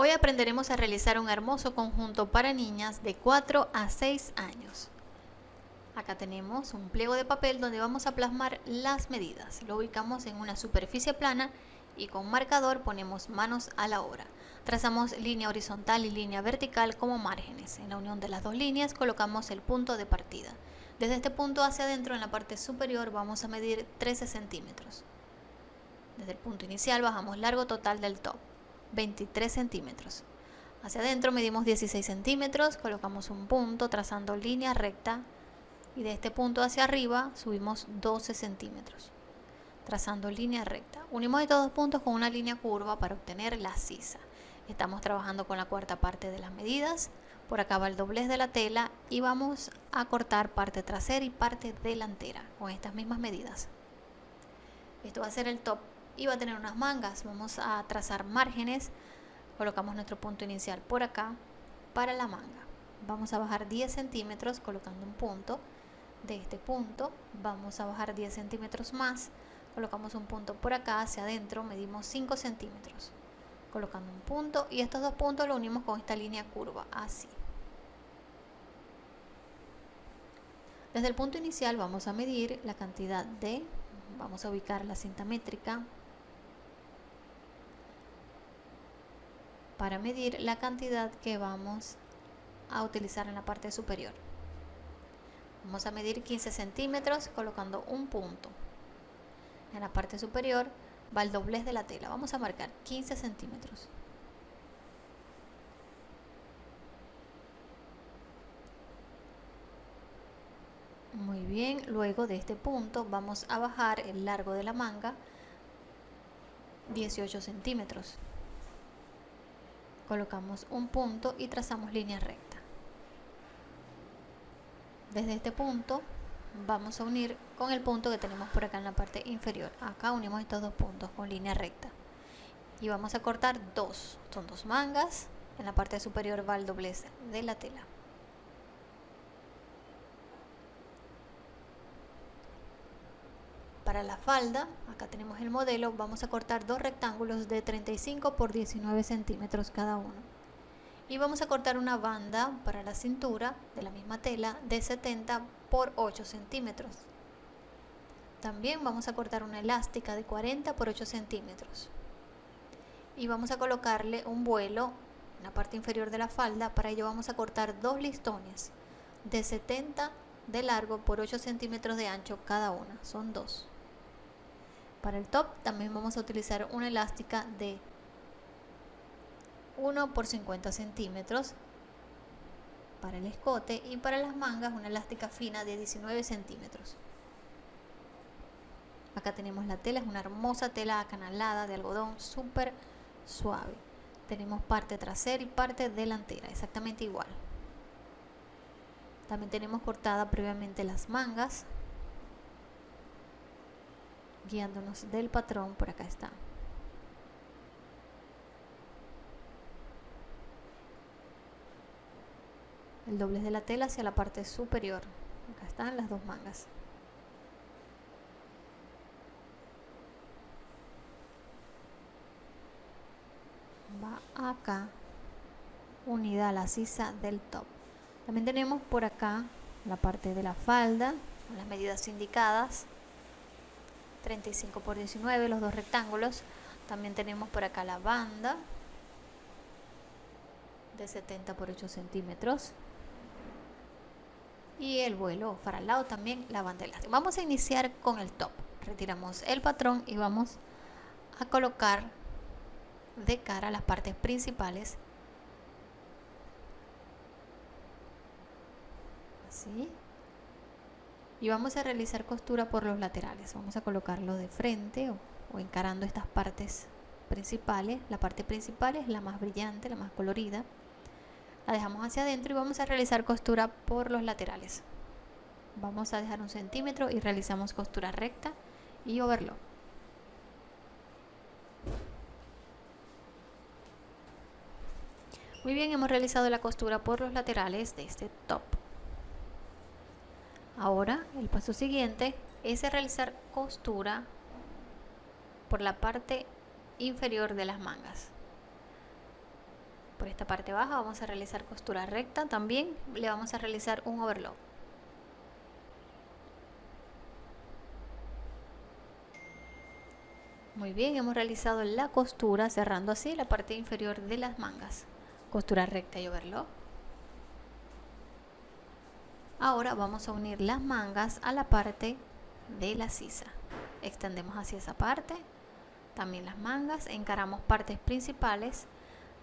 Hoy aprenderemos a realizar un hermoso conjunto para niñas de 4 a 6 años. Acá tenemos un pliego de papel donde vamos a plasmar las medidas. Lo ubicamos en una superficie plana y con marcador ponemos manos a la obra. Trazamos línea horizontal y línea vertical como márgenes. En la unión de las dos líneas colocamos el punto de partida. Desde este punto hacia adentro en la parte superior vamos a medir 13 centímetros. Desde el punto inicial bajamos largo total del top. 23 centímetros. Hacia adentro medimos 16 centímetros, colocamos un punto trazando línea recta y de este punto hacia arriba subimos 12 centímetros, trazando línea recta. Unimos estos dos puntos con una línea curva para obtener la sisa. Estamos trabajando con la cuarta parte de las medidas. Por acá va el doblez de la tela y vamos a cortar parte trasera y parte delantera con estas mismas medidas. Esto va a ser el top y va a tener unas mangas. Vamos a trazar márgenes. Colocamos nuestro punto inicial por acá para la manga. Vamos a bajar 10 centímetros colocando un punto. De este punto vamos a bajar 10 centímetros más. Colocamos un punto por acá hacia adentro. Medimos 5 centímetros. Colocando un punto y estos dos puntos lo unimos con esta línea curva. Así. Desde el punto inicial vamos a medir la cantidad de, vamos a ubicar la cinta métrica para medir la cantidad que vamos a utilizar en la parte superior. Vamos a medir 15 centímetros colocando un punto. En la parte superior va el doblez de la tela. Vamos a marcar 15 centímetros. Muy bien, luego de este punto vamos a bajar el largo de la manga 18 centímetros colocamos un punto y trazamos línea recta. Desde este punto vamos a unir con el punto que tenemos por acá en la parte inferior. Acá unimos estos dos puntos con línea recta. Y vamos a cortar dos, son dos mangas. En la parte superior va el doblez de la tela. Para la falda, acá tenemos el modelo, vamos a cortar dos rectángulos de 35 por 19 centímetros cada uno. Y vamos a cortar una banda para la cintura de la misma tela de 70 por 8 centímetros. También vamos a cortar una elástica de 40 por 8 centímetros. Y vamos a colocarle un vuelo en la parte inferior de la falda. Para ello vamos a cortar dos listones de 70 de largo por 8 centímetros de ancho cada una. Son dos. Para el top también vamos a utilizar una elástica de 1 por 50 centímetros para el escote y para las mangas una elástica fina de 19 centímetros. Acá tenemos la tela, es una hermosa tela acanalada de algodón súper suave. Tenemos parte trasera y parte delantera, exactamente igual. También tenemos cortada previamente las mangas guiándonos del patrón, por acá está. El doblez de la tela hacia la parte superior. Acá están las dos mangas. Va acá unida a la sisa del top. También tenemos por acá la parte de la falda, las medidas indicadas. 35 por 19 los dos rectángulos. También tenemos por acá la banda de 70 por 8 centímetros. Y el vuelo para el lado también la banda elástica vamos a iniciar con el top. Retiramos el patrón y vamos a colocar de cara las partes principales. Así y vamos a realizar costura por los laterales. Vamos a colocarlo de frente o, encarando estas partes principales. La parte principal es la más brillante la más colorida. La dejamos hacia adentro y vamos a realizar costura por los laterales. Vamos a dejar un centímetro y realizamos costura recta y overlock. Muy bien hemos realizado la costura por los laterales de este top Ahora el paso siguiente es realizar costura por la parte inferior de las mangas. esta parte baja vamos a realizar costura recta. También le vamos a realizar un overlock. Muy bien hemos realizado la costura cerrando así la parte inferior de las mangas. Costura recta y overlock ahora vamos a unir las mangas a la parte de la sisa. Extendemos hacia esa parte. También las mangas encaramos partes principales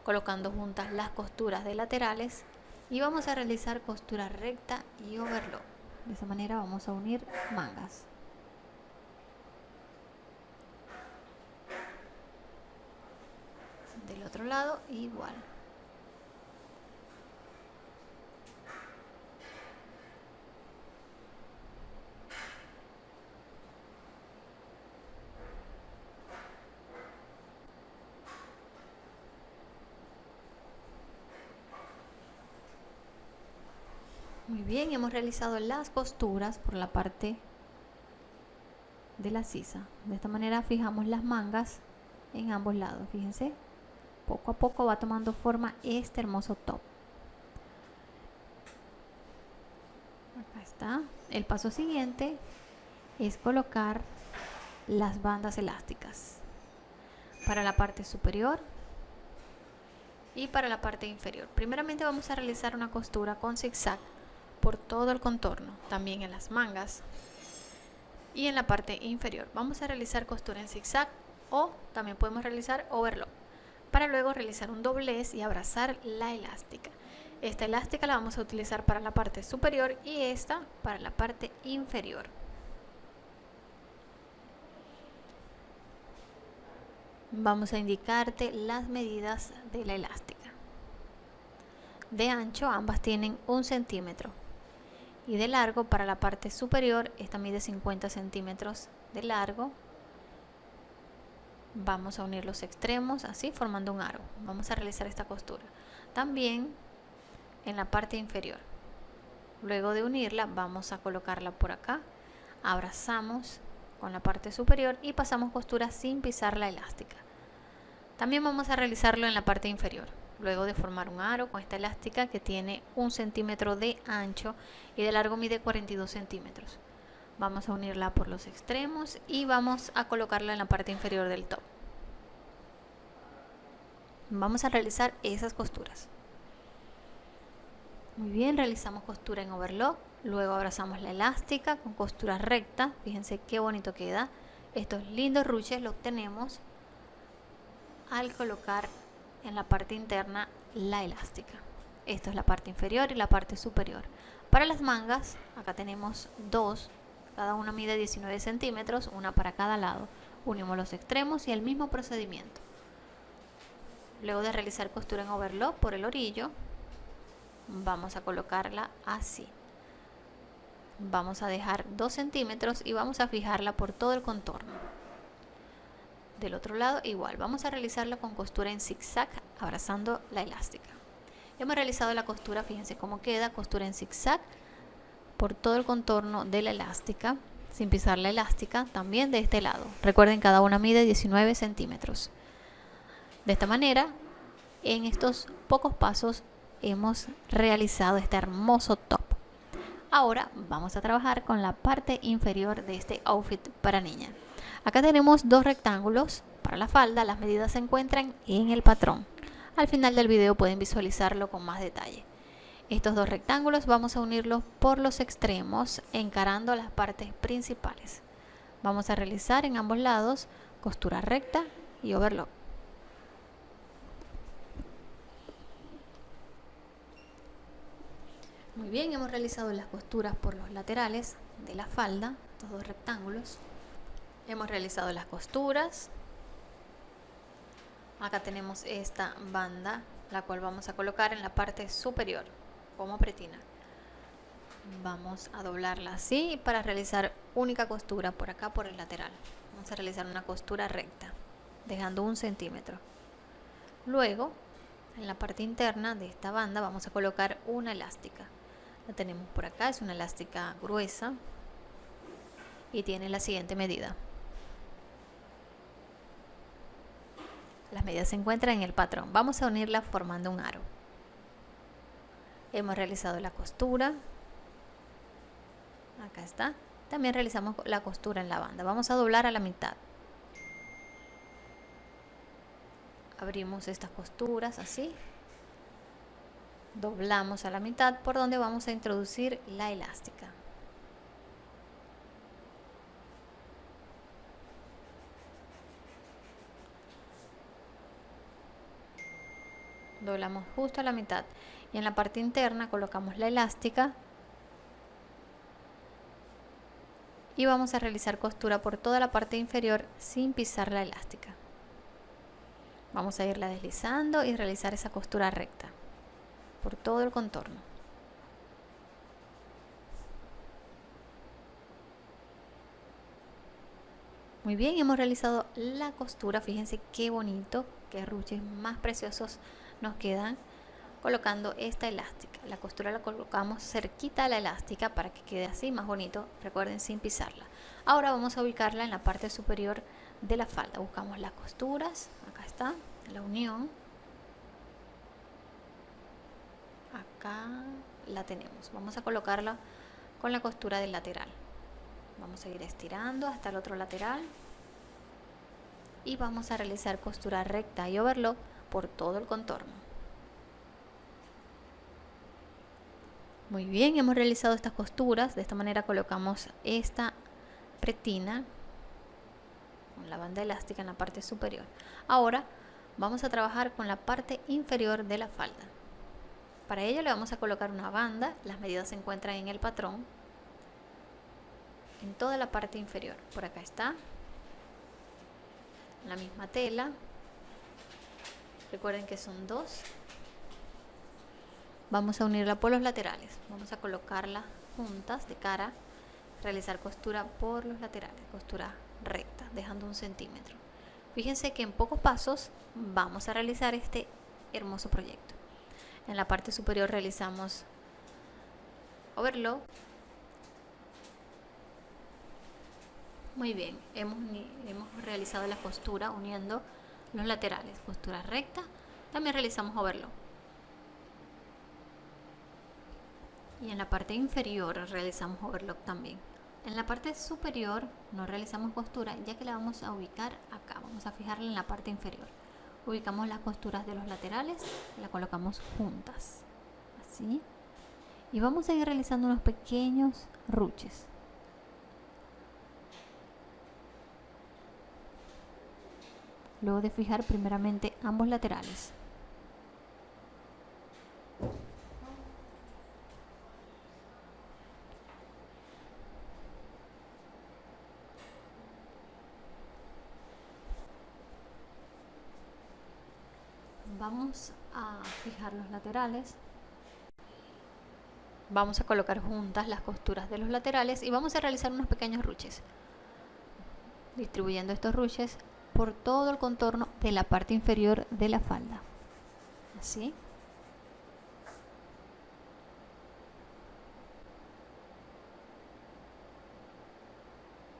colocando juntas las costuras de laterales y vamos a realizar costura recta y overlock. De esa manera vamos a unir mangas. Del otro lado igual bien, hemos realizado las costuras por la parte de la sisa. De esta manera fijamos las mangas en ambos lados. Fíjense, poco a poco va tomando forma este hermoso top. Acá está. El paso siguiente es colocar las bandas elásticas para la parte superior y para la parte inferior. Primeramente vamos a realizar una costura con zigzag por todo el contorno, también en las mangas y en la parte inferior. Vamos a realizar costura en zigzag o también podemos realizar overlock para luego realizar un doblez y abrazar la elástica. Esta elástica la vamos a utilizar para la parte superior y esta para la parte inferior. Vamos a indicarte las medidas de la elástica. De ancho ambas tienen un centímetro y de largo para la parte superior esta mide 50 centímetros de largo. Vamos a unir los extremos así formando un aro vamos a realizar esta costura. También en la parte inferior. Luego de unirla vamos a colocarla por acá. Abrazamos con la parte superior y pasamos costura sin pisar la elástica. También vamos a realizarlo en la parte inferior luego de formar un aro con esta elástica que tiene un centímetro de ancho y de largo mide 42 centímetros. Vamos a unirla por los extremos y vamos a colocarla en la parte inferior del top. Vamos a realizar esas costuras. Muy bien realizamos costura en overlock luego abrazamos la elástica con costura recta. Fíjense qué bonito queda. Estos lindos ruches los obtenemos al colocar en la parte interna la elástica. Esto es la parte inferior y la parte superior. Para las mangas, acá tenemos dos, cada una mide 19 centímetros, una para cada lado. Unimos los extremos y el mismo procedimiento. Luego de realizar costura en overlock por el orillo, vamos a colocarla así. Vamos a dejar 2 centímetros y vamos a fijarla por todo el contorno del otro lado igual vamos a realizarla con costura en zigzag abrazando la elástica. Hemos realizado la costura fíjense cómo queda costura en zigzag por todo el contorno de la elástica sin pisar la elástica también de este lado. Recuerden cada una mide 19 centímetros. De esta manera en estos pocos pasos hemos realizado este hermoso top. Ahora vamos a trabajar con la parte inferior de este outfit para niña Acá tenemos dos rectángulos para la falda, las medidas se encuentran en el patrón. Al final del video pueden visualizarlo con más detalle. Estos dos rectángulos vamos a unirlos por los extremos encarando las partes principales. Vamos a realizar en ambos lados costura recta y overlock. Muy bien, hemos realizado las costuras por los laterales de la falda, estos dos rectángulos. Hemos realizado las costuras. Acá tenemos esta banda, la cual vamos a colocar en la parte superior, como pretina. Vamos a doblarla así para realizar única costura por acá, por el lateral. Vamos a realizar una costura recta, dejando un centímetro. Luego, en la parte interna de esta banda vamos a colocar una elástica. La tenemos por acá, es una elástica gruesa y tiene la siguiente medida Las medidas se encuentran en el patrón. Vamos a unirlas formando un aro. Hemos realizado la costura. Acá está. También realizamos la costura en la banda. Vamos a doblar a la mitad. Abrimos estas costuras así. Doblamos a la mitad por donde vamos a introducir la elástica. Doblamos justo a la mitad. Y en la parte interna colocamos la elástica. Y vamos a realizar costura por toda la parte inferior sin pisar la elástica. Vamos a irla deslizando y realizar esa costura recta por todo el contorno. Muy bien, hemos realizado la costura. Fíjense qué bonito, ruches más preciosos nos quedan colocando esta elástica. La costura la colocamos cerquita a la elástica para que quede así más bonito, recuerden sin pisarla. Ahora vamos a ubicarla en la parte superior de la falda. Buscamos las costuras, acá está, la unión. Acá la tenemos. Vamos a colocarla con la costura del lateral. Vamos a ir estirando hasta el otro lateral. Y vamos a realizar costura recta y overlock por todo el contorno. Muy bien, hemos realizado estas costuras. De esta manera colocamos esta pretina con la banda elástica en la parte superior. Ahora vamos a trabajar con la parte inferior de la falda. Para ello le vamos a colocar una banda. Las medidas se encuentran en el patrón. En toda la parte inferior. Por acá está. La misma tela. Recuerden que son dos. Vamos a unirla por los laterales. Vamos a colocarla juntas de cara realizar costura por los laterales costura recta dejando un centímetro. Fíjense que en pocos pasos vamos a realizar este hermoso proyecto. En la parte superior realizamos overlock muy bien hemos, hemos realizado la costura uniendo los laterales, costura recta, también realizamos overlock. Y en la parte inferior realizamos overlock también. En la parte superior no realizamos costura ya que la vamos a ubicar acá, vamos a fijarla en la parte inferior. Ubicamos las costuras de los laterales, la colocamos juntas, así. Y vamos a ir realizando unos pequeños ruches. Luego de fijar primeramente ambos laterales. Vamos a fijar los laterales. Vamos a colocar juntas las costuras de los laterales y vamos a realizar unos pequeños ruches. Distribuyendo estos ruches por todo el contorno de la parte inferior de la falda. Así.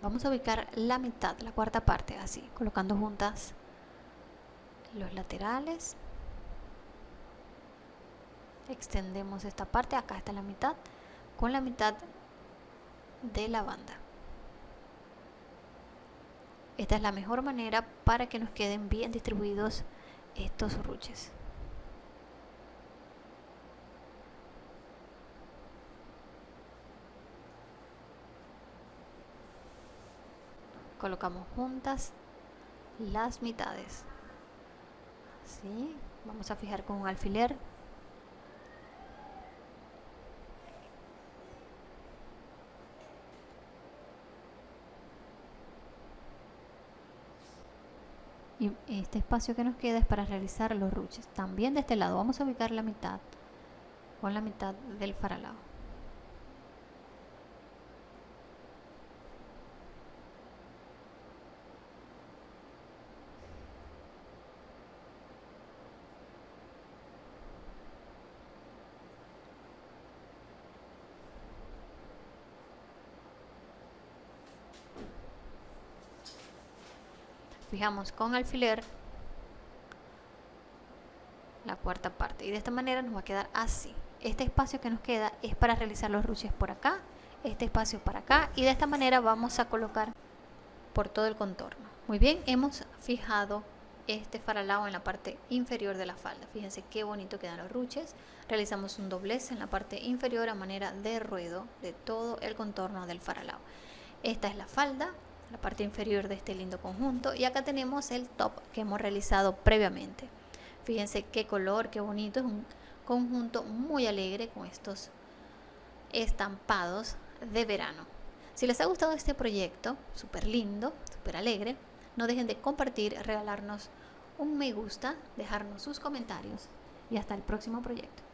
Vamos a ubicar la mitad, la cuarta parte, así, colocando juntas los laterales. Extendemos esta parte, acá está la mitad, con la mitad de la banda. Esta es la mejor manera para que nos queden bien distribuidos estos ruches. Colocamos juntas las mitades. Así, vamos a fijar con un alfiler y este espacio que nos queda es para realizar los ruches también de este lado. Vamos a ubicar la mitad con la mitad del faralado fijamos con alfiler la cuarta parte. Y de esta manera nos va a quedar así. Este espacio que nos queda es para realizar los ruches por acá este espacio para acá y de esta manera vamos a colocar por todo el contorno. Muy bien hemos fijado este faralao en la parte inferior de la falda. Fíjense qué bonito quedan los ruches. Realizamos un doblez en la parte inferior a manera de ruedo de todo el contorno del faralao. Esta es la falda la parte inferior de este lindo conjunto. Y acá tenemos el top que hemos realizado previamente. Fíjense qué color qué bonito. Es un conjunto muy alegre con estos estampados de verano. Si les ha gustado este proyecto súper lindo súper alegre no dejen de compartir regalarnos un me gusta dejarnos sus comentarios y hasta el próximo proyecto